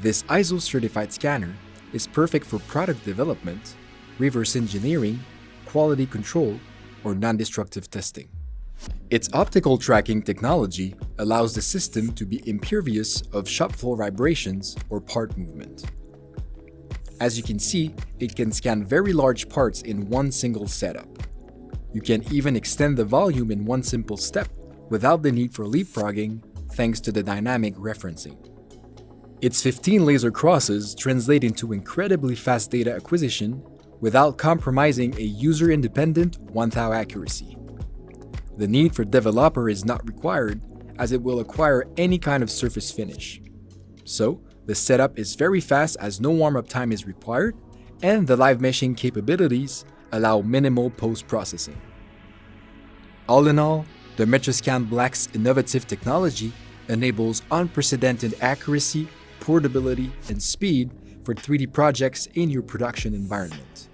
This ISO-certified scanner is perfect for product development, reverse engineering, quality control, or non-destructive testing. Its optical tracking technology allows the system to be impervious of shop floor vibrations or part movement. As you can see, it can scan very large parts in one single setup. You can even extend the volume in one simple step without the need for leapfrogging thanks to the dynamic referencing. Its 15 laser crosses translate into incredibly fast data acquisition without compromising a user-independent 1 thou accuracy. The need for developer is not required as it will acquire any kind of surface finish. So, the setup is very fast as no warm-up time is required, and the live meshing capabilities allow minimal post-processing. All in all, the MetraSCAN Black's innovative technology enables unprecedented accuracy, portability, and speed for 3D projects in your production environment.